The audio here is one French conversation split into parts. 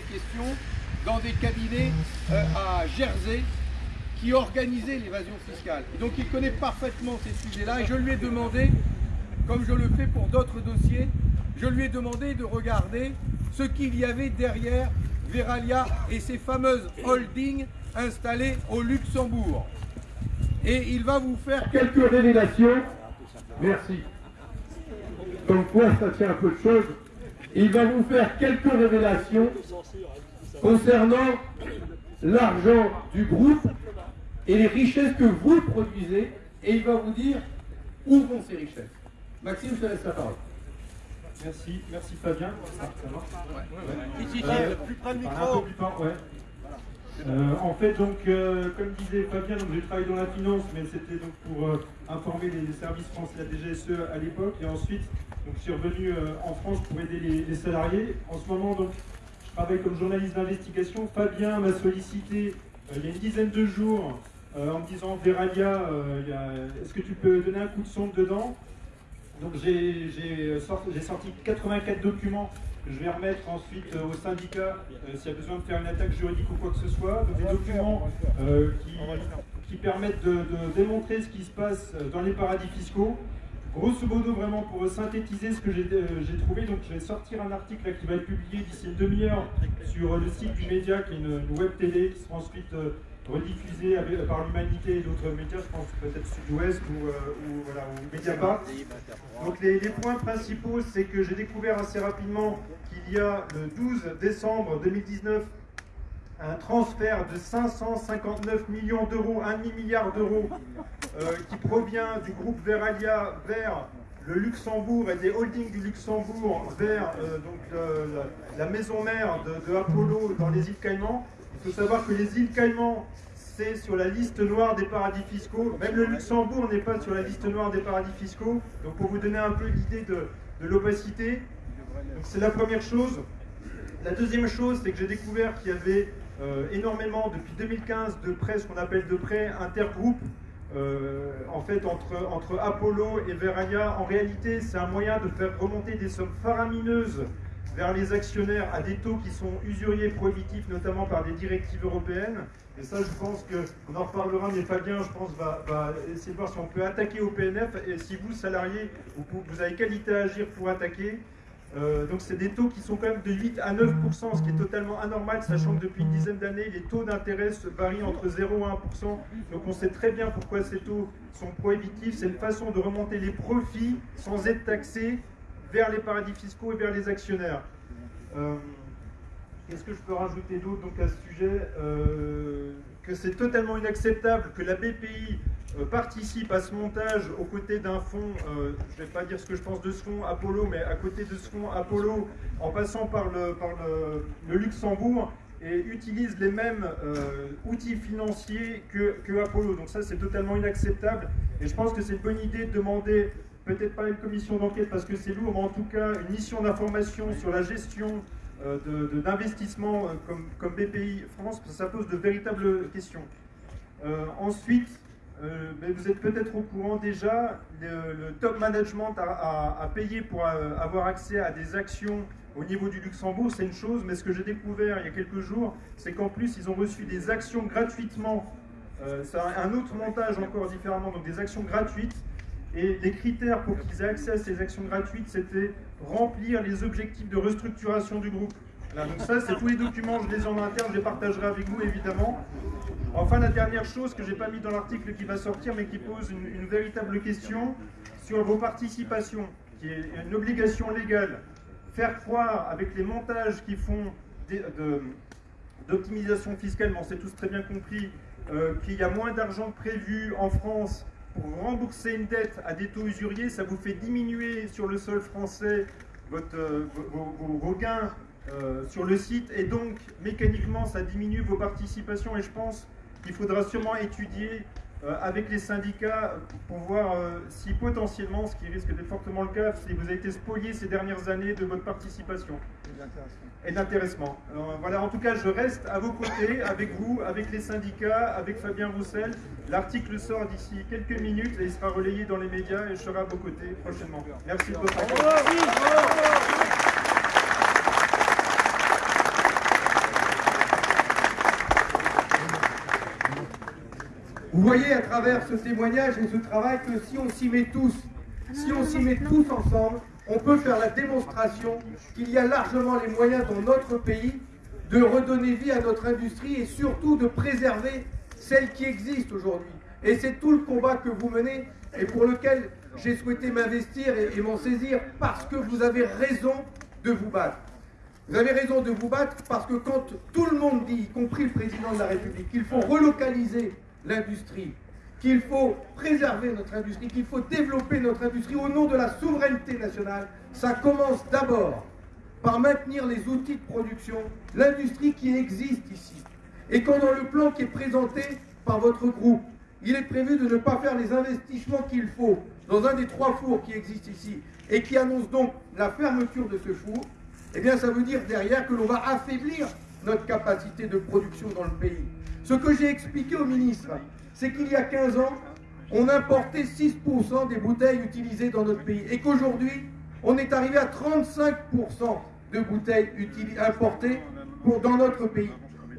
questions dans des cabinets euh, à Jersey qui organisaient l'évasion fiscale. Donc il connaît parfaitement ces sujets-là et je lui ai demandé, comme je le fais pour d'autres dossiers, je lui ai demandé de regarder ce qu'il y avait derrière Veralia et ses fameuses holdings installées au Luxembourg. Et il va vous faire quelques révélations. Merci. Comme quoi, ça tient un peu de choses. Il va vous faire quelques révélations concernant l'argent du groupe et les richesses que vous produisez. Et il va vous dire où vont ces richesses. Maxime, je te laisse la parole. Merci, merci Fabien. Ça, ça marche Ici, Euh, plus près du Un micro. peu plus fort, ouais. Euh, en fait, donc, euh, comme disait Fabien, j'ai travaillé dans la finance, mais c'était donc pour euh, informer les services français, la DGSE à l'époque, et ensuite, donc, je suis revenu en France pour aider les, salariés. En ce moment, donc, je travaille comme journaliste d'investigation. Fabien m'a sollicité il y a une dizaine de jours en me disant Veralia, est-ce que tu peux donner un coup de sonde dedans? Donc j'ai sorti, j'ai sorti 84 documents je vais remettre ensuite euh, au syndicat euh, s'il y a besoin de faire une attaque juridique ou quoi que ce soit. Donc des documents euh, qui, qui permettent de, de démontrer ce qui se passe euh, dans les paradis fiscaux. Grosso modo, vraiment pour synthétiser ce que j'ai j'ai trouvé, donc je vais sortir un article là, qui va être publié d'ici une demi-heure sur le site du média, qui est une, une web télé, qui sera ensuite rediffusée avec- par l'Humanité et d'autres médias, je pense peut-être Sud-Ouest ou, euh, ou, voilà, ou Mediapart. Donc les, les points principaux, c'est que j'ai découvert assez rapidement qu'il y a le 12 décembre 2019 un transfert de 559 millions d'euros, un demi-milliard d'euros, euh, qui provient du groupe Veralia vers le Luxembourg et des holdings du Luxembourg vers euh, donc, la, la maison mère de, de Apollo dans les îles Caïmans. Il faut savoir que les îles Caïmans, c'est sur la liste noire des paradis fiscaux. Même le Luxembourg n'est pas sur la liste noire des paradis fiscaux. Donc pour vous donner un peu l'idée de, l'opacité, c'est la première chose. La deuxième chose, c'est que j'ai découvert qu'il y avait euh, énormément, depuis 2015, de prêts, ce qu'on appelle de prêts intergroupes, euh, en fait, entre, Apollo et Verania. En réalité, c'est un moyen de faire remonter des sommes faramineuses vers les actionnaires à des taux qui sont usuriers prohibitifs, notamment par des directives européennes. Et ça, je pense qu'on en reparlera, mais Fabien, je pense, va, essayer de voir si on peut attaquer au PNF. Et si vous, salariés, vous, avez qualité à agir pour attaquer, euh, donc c'est des taux qui sont quand même de 8 à 9 ce qui est totalement anormal, sachant que depuis une dizaine d'années, les taux d'intérêt varient entre 0 et 1 Donc on sait très bien pourquoi ces taux sont prohibitifs. C'est une façon de remonter les profits sans être taxés vers les paradis fiscaux et vers les actionnaires. Euh, Qu'est-ce que je peux rajouter d'autre à ce sujet Euh, Que c'est totalement inacceptable que la BPI euh, participe à ce montage aux côtés d'un fonds, je ne vais pas dire ce que je pense de ce fonds Apollo, mais à côté de ce fonds Apollo, en passant par le, par le, Luxembourg, et utilise les mêmes outils financiers que, que Apollo. Donc ça, c'est totalement inacceptable. Et je pense que c'est une bonne idée de demander, peut-être pas une commission d'enquête parce que c'est lourd, mais en tout cas une mission d'information sur la gestion euh, de- de- d'investissement euh, comme, comme BPI France, ça pose de véritables questions. Euh, ensuite, vous êtes peut-être au courant déjà, le, top management a, payé pour avoir accès à des actions au niveau du Luxembourg, c'est une chose, mais ce que j'ai découvert il y a quelques jours, c'est qu'en plus ils ont reçu des actions gratuitement. Euh, un autre montage encore différemment, donc des actions gratuites. Et les critères pour qu'ils aient accès à ces actions gratuites, c'était remplir les objectifs de restructuration du groupe. Donc ça, c'est tous les documents, je les ai en interne, je les partagerai avec vous évidemment. Enfin, la dernière chose que j'ai pas mis dans l'article qui va sortir, mais qui pose une, véritable question sur vos participations, qui est une obligation légale. Faire croire avec les montages qui font d'optimisation fiscale, on s'est tous très bien compris euh, qu'il y a moins d'argent prévu en France pour rembourser une dette à des taux usuriers, ça vous fait diminuer sur le sol français euh, vos, vos- gains euh, sur le site. Et donc mécaniquement ça diminue vos participations. Et je pense qu'il faudra sûrement étudier avec les syndicats pour voir euh, si potentiellement, ce qui risque d'être fortement le cas, si vous avez été spolié ces dernières années de votre participation et d'intéressement. Voilà, en tout cas, je reste à vos côtés, avec vous, avec les syndicats, avec Fabien Roussel. L'article sort d'ici quelques minutes et il sera relayé dans les médias et je serai à vos côtés prochainement. Merci de votre attention. Vous voyez à travers ce témoignage et ce travail que si on s'y met tous, si on s'y met tous ensemble, on peut faire la démonstration qu'il y a largement les moyens dans notre pays de redonner vie à notre industrie et surtout de préserver celle qui existe aujourd'hui. Et c'est tout le combat que vous menez et pour lequel j'ai souhaité m'investir et, m'en saisir parce que vous avez raison de vous battre. Vous avez raison de vous battre parce que quand tout le monde dit, y compris le président de la République, qu'il faut relocaliser l'industrie, qu'il faut préserver notre industrie, qu'il faut développer notre industrie au nom de la souveraineté nationale, ça commence d'abord par maintenir les outils de production, l'industrie qui existe ici. Et quand dans le plan qui est présenté par votre groupe, il est prévu de ne pas faire les investissements qu'il faut dans un des trois fours qui existent ici et qui annonce donc la fermeture de ce four, eh bien ça veut dire derrière que l'on va affaiblir notre capacité de production dans le pays. Ce que j'ai expliqué au ministre, c'est qu'il y a 15 ans, on importait 6% des bouteilles utilisées dans notre pays et qu'aujourd'hui, on est arrivé à 35% de bouteilles importées dans notre pays.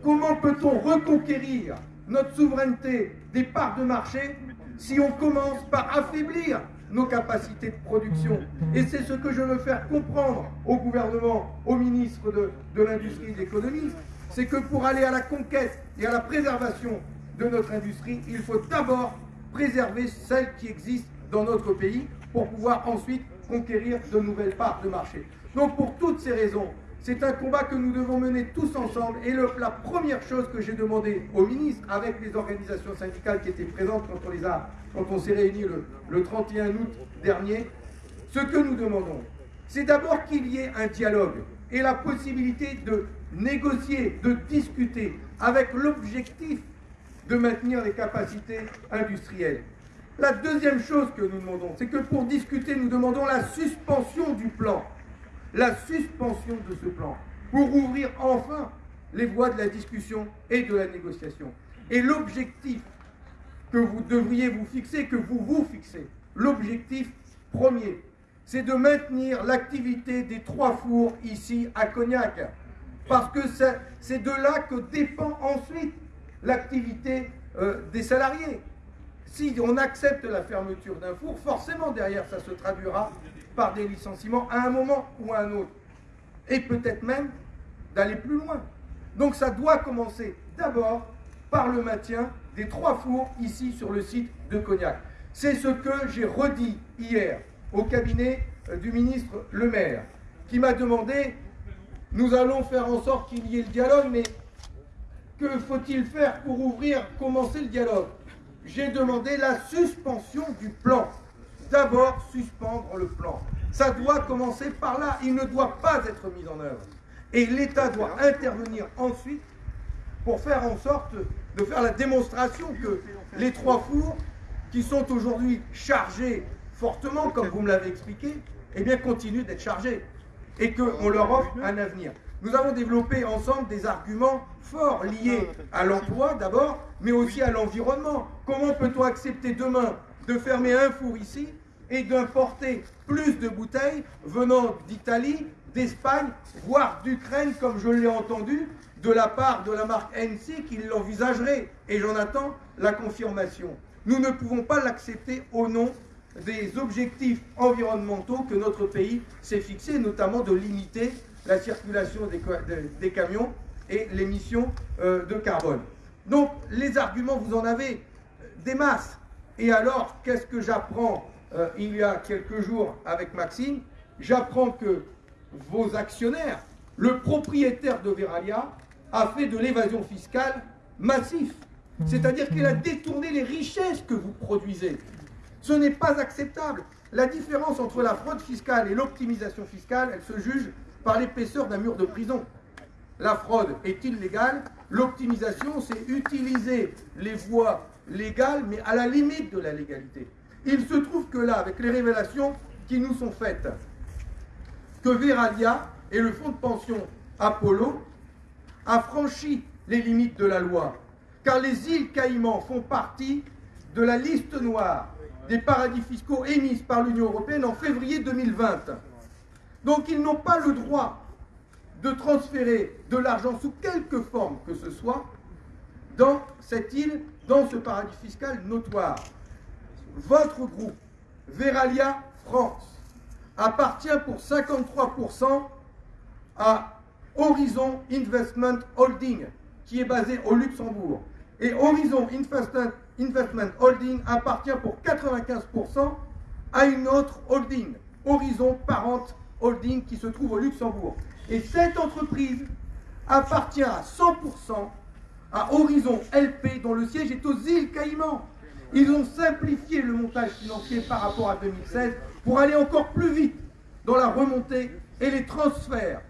Comment peut-on reconquérir notre souveraineté des parts de marché si on commence par affaiblir nos capacités de production? Et c'est ce que je veux faire comprendre au gouvernement, au ministre de, de l'Industrie et de l'Économie, c'est que pour aller à la conquête et à la préservation de notre industrie, il faut d'abord préserver celle qui existe dans notre pays pour pouvoir ensuite conquérir de nouvelles parts de marché. Donc pour toutes ces raisons, c'est un combat que nous devons mener tous ensemble. Et la première chose que j'ai demandé au ministre, avec les organisations syndicales qui étaient présentes quand on, les a, quand on s'est réunis le, le 31 août dernier, ce que nous demandons, c'est d'abord qu'il y ait un dialogue et la possibilité de négocier, de discuter, avec l'objectif de maintenir les capacités industrielles. La deuxième chose que nous demandons, c'est que pour discuter, nous demandons la suspension du plan la suspension de ce plan pour ouvrir enfin les voies de la discussion et de la négociation. Et l'objectif que vous devriez vous fixer, que vous vous fixez, l'objectif premier, c'est de maintenir l'activité des trois fours ici à Cognac. Parce que c'est de là que dépend ensuite l'activité euh, des salariés. Si on accepte la fermeture d'un four, forcément derrière ça se traduira par des licenciements à un moment ou à un autre. Et peut-être même d'aller plus loin. Donc ça doit commencer d'abord par le maintien des trois fours ici sur le site de Cognac. C'est ce que j'ai redit hier au cabinet euh, du ministre Le Maire, qui m'a demandé, nous allons faire en sorte qu'il y ait le dialogue, mais que faut-il faire pour ouvrir, commencer le dialogue? J'ai demandé la suspension du plan d'abord suspendre le plan. Ça doit commencer par là. Il ne doit pas être mis en œuvre. Et l'État doit intervenir ensuite pour faire en sorte de faire la démonstration que les trois fours qui sont aujourd'hui chargés fortement, comme vous me l'avez expliqué, eh bien, continuent d'être chargés et qu'on leur offre un avenir. Nous avons développé ensemble des arguments forts liés à l'emploi d'abord, mais aussi à l'environnement. Comment peut-on accepter demain de fermer un four ici et d'importer plus de bouteilles venant d'Italie, d'Espagne, voire d'Ukraine, comme je l'ai entendu, de la part de la marque NC qui l'envisagerait? Et j'en attends la confirmation. Nous ne pouvons pas l'accepter au nom des objectifs environnementaux que notre pays s'est fixé, notamment de limiter la circulation des, camions et l'émission euh, de carbone. Donc les arguments, vous en avez des masses. Et alors, qu'est-ce que j'apprends euh, il y a quelques jours avec Maxime? J'apprends que vos actionnaires, le propriétaire de Veralia, a fait de l'évasion fiscale massif. C'est-à-dire qu'il a détourné les richesses que vous produisez. Ce n'est pas acceptable. La différence entre la fraude fiscale et l'optimisation fiscale, elle se juge par l'épaisseur d'un mur de prison. La fraude est illégale, l'optimisation, c'est utiliser les voies légales, mais à la limite de la légalité. Il se trouve que là, avec les révélations qui nous sont faites, que Veralia et le fonds de pension Apollo a franchi les limites de la loi, car les îles Caïmans font partie de la liste noire des paradis fiscaux émise par l'Union européenne en février 2020. Donc ils n'ont pas le droit de transférer de l'argent sous quelque forme que ce soit dans cette île, dans ce paradis fiscal notoire. Votre groupe, Veralia France, appartient pour 53% à Horizon Investment Holding, qui est basé au Luxembourg. Et Horizon Investment, Holding appartient pour 95% à une autre holding, Horizon Parent Holding, qui se trouve au Luxembourg. Et cette entreprise appartient à 100% à Horizon LP, dont le siège est aux îles Caïmans. Ils ont simplifié le montage financier par rapport à 2016 pour aller encore plus vite dans la remontée et les transferts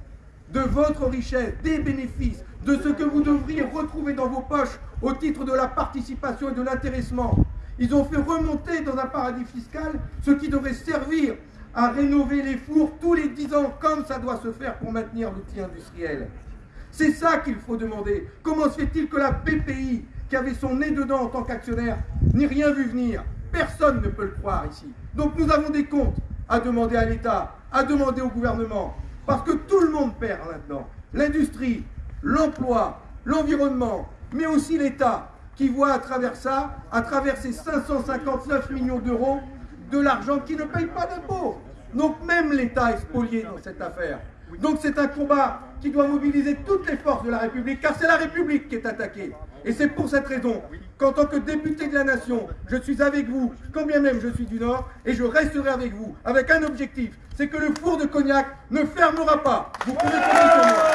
de votre richesse, des bénéfices, de ce que vous devriez retrouver dans vos poches au titre de la participation et de l'intéressement. Ils ont fait remonter dans un paradis fiscal ce qui devrait servir à rénover les fours tous les 10 ans, comme ça doit se faire pour maintenir l'outil industriel. C'est ça qu'il faut demander. Comment se fait-il que la BPI, qui avait son nez dedans en tant qu'actionnaire, n'ait rien vu venir? Personne ne peut le croire ici. Donc nous avons des comptes à demander à l'État, à demander au gouvernement, parce que tout le monde perd là-dedans. L'industrie, l'emploi, l'environnement, mais aussi l'État, qui voit à travers ça, à travers ces 559 millions d'euros, de l'argent qui ne paye pas d'impôts. Donc même l'État est spolié dans cette affaire. Donc c'est un combat qui doit mobiliser toutes les forces de la République, car c'est la République qui est attaquée. Et c'est pour cette raison qu'en tant que député de la nation, je suis avec vous, quand bien même je suis du Nord, et je resterai avec vous, avec un objectif, c'est que le four de cognac ne fermera pas. Vous pouvez compter sur moi.